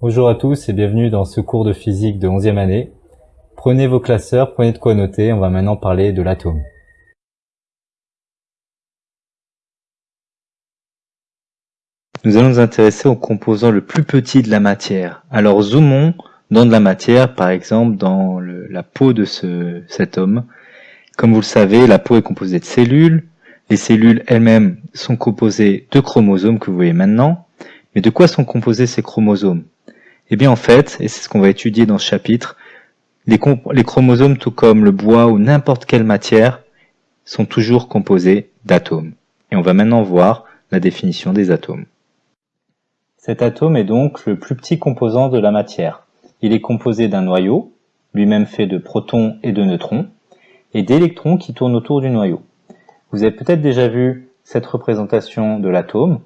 Bonjour à tous et bienvenue dans ce cours de physique de 11e année. Prenez vos classeurs, prenez de quoi noter, on va maintenant parler de l'atome. Nous allons nous intéresser au composant le plus petit de la matière. Alors zoomons dans de la matière, par exemple dans la peau de ce, cet homme. Comme vous le savez, la peau est composée de cellules. Les cellules elles-mêmes sont composées de chromosomes que vous voyez maintenant. Mais de quoi sont composés ces chromosomes? Eh bien en fait, et c'est ce qu'on va étudier dans ce chapitre, les, les chromosomes tout comme le bois ou n'importe quelle matière sont toujours composés d'atomes. Et on va maintenant voir la définition des atomes. Cet atome est donc le plus petit composant de la matière. Il est composé d'un noyau, lui-même fait de protons et de neutrons, et d'électrons qui tournent autour du noyau. Vous avez peut-être déjà vu cette représentation de l'atome.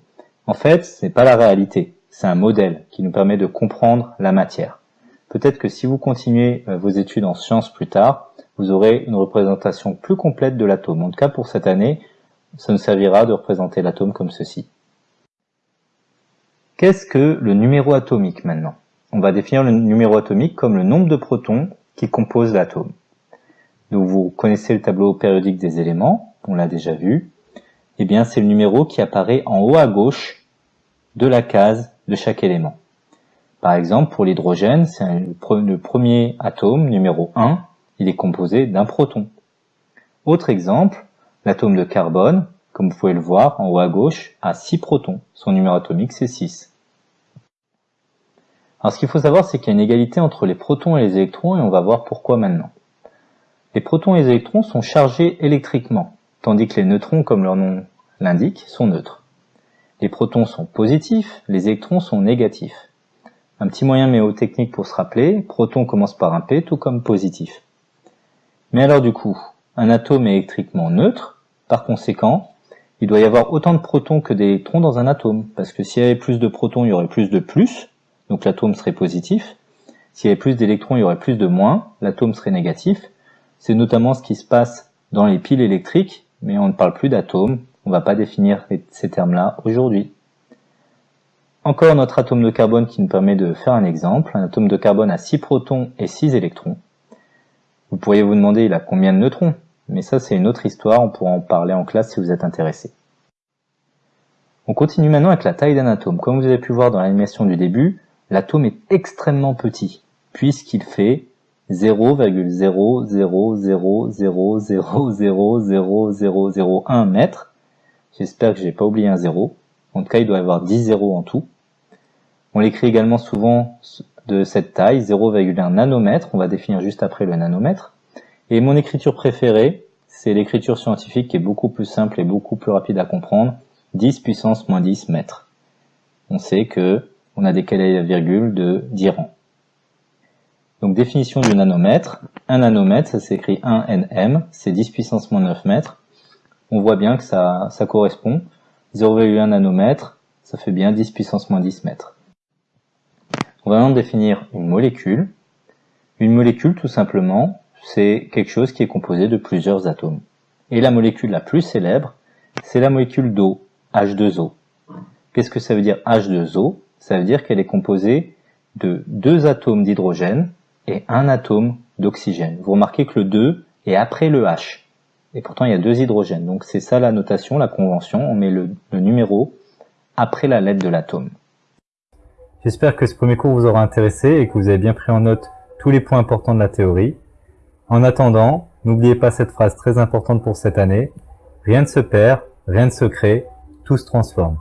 En fait, ce n'est pas la réalité, c'est un modèle qui nous permet de comprendre la matière. Peut-être que si vous continuez euh, vos études en sciences plus tard, vous aurez une représentation plus complète de l'atome. En tout cas, pour cette année, ça nous servira de représenter l'atome comme ceci. Qu'est-ce que le numéro atomique maintenant? On va définir le numéro atomique comme le nombre de protons qui composent l'atome. Donc vous connaissez le tableau périodique des éléments, on l'a déjà vu. Eh bien c'est le numéro qui apparaît en haut à gauche de la case de chaque élément. Par exemple, pour l'hydrogène, c'est le premier atome, numéro 1, il est composé d'un proton. Autre exemple, l'atome de carbone, comme vous pouvez le voir en haut à gauche, a 6 protons. Son numéro atomique, c'est 6. Alors ce qu'il faut savoir, c'est qu'il y a une égalité entre les protons et les électrons, et on va voir pourquoi maintenant. Les protons et les électrons sont chargés électriquement, tandis que les neutrons, comme leur nom l'indique, sont neutres. Les protons sont positifs, les électrons sont négatifs. Un petit moyen méotechnique pour se rappeler, proton commence par un P, tout comme positif. Mais alors du coup, un atome est électriquement neutre, par conséquent, il doit y avoir autant de protons que d'électrons dans un atome, parce que s'il y avait plus de protons, il y aurait plus de plus, donc l'atome serait positif. S'il y avait plus d'électrons, il y aurait plus de moins, l'atome serait négatif. C'est notamment ce qui se passe dans les piles électriques, mais on ne parle plus d'atomes, on ne va pas définir ces termes-là aujourd'hui. Encore notre atome de carbone qui nous permet de faire un exemple. Un atome de carbone a 6 protons et 6 électrons. Vous pourriez vous demander il a combien de neutrons Mais ça c'est une autre histoire, on pourra en parler en classe si vous êtes intéressé. On continue maintenant avec la taille d'un atome. Comme vous avez pu voir dans l'animation du début, l'atome est extrêmement petit, puisqu'il fait 0,00000000001 mètres. J'espère que j'ai pas oublié un zéro. En tout cas, il doit y avoir 10 zéros en tout. On l'écrit également souvent de cette taille, 0,1 nanomètre. On va définir juste après le nanomètre. Et mon écriture préférée, c'est l'écriture scientifique qui est beaucoup plus simple et beaucoup plus rapide à comprendre. 10 puissance moins 10 mètres. On sait que on a décalé la virgule de 10 rangs. Donc définition du nanomètre. Un nanomètre, ça s'écrit 1 nm, c'est 10 puissance moins 9 mètres. On voit bien que ça, ça correspond. 0,1 nanomètre, ça fait bien 10 puissance moins 10 mètres. On va maintenant définir une molécule. Une molécule, tout simplement, c'est quelque chose qui est composé de plusieurs atomes. Et la molécule la plus célèbre, c'est la molécule d'eau, H2O. Qu'est-ce que ça veut dire H2O ça veut dire qu'elle est composée de deux atomes d'hydrogène et un atome d'oxygène. Vous remarquez que le 2 est après le H. Et pourtant, il y a deux hydrogènes. Donc c'est ça la notation, la convention. On met le, numéro après la lettre de l'atome. J'espère que ce premier cours vous aura intéressé et que vous avez bien pris en note tous les points importants de la théorie. En attendant, n'oubliez pas cette phrase très importante pour cette année. Rien ne se perd, rien ne se crée, tout se transforme.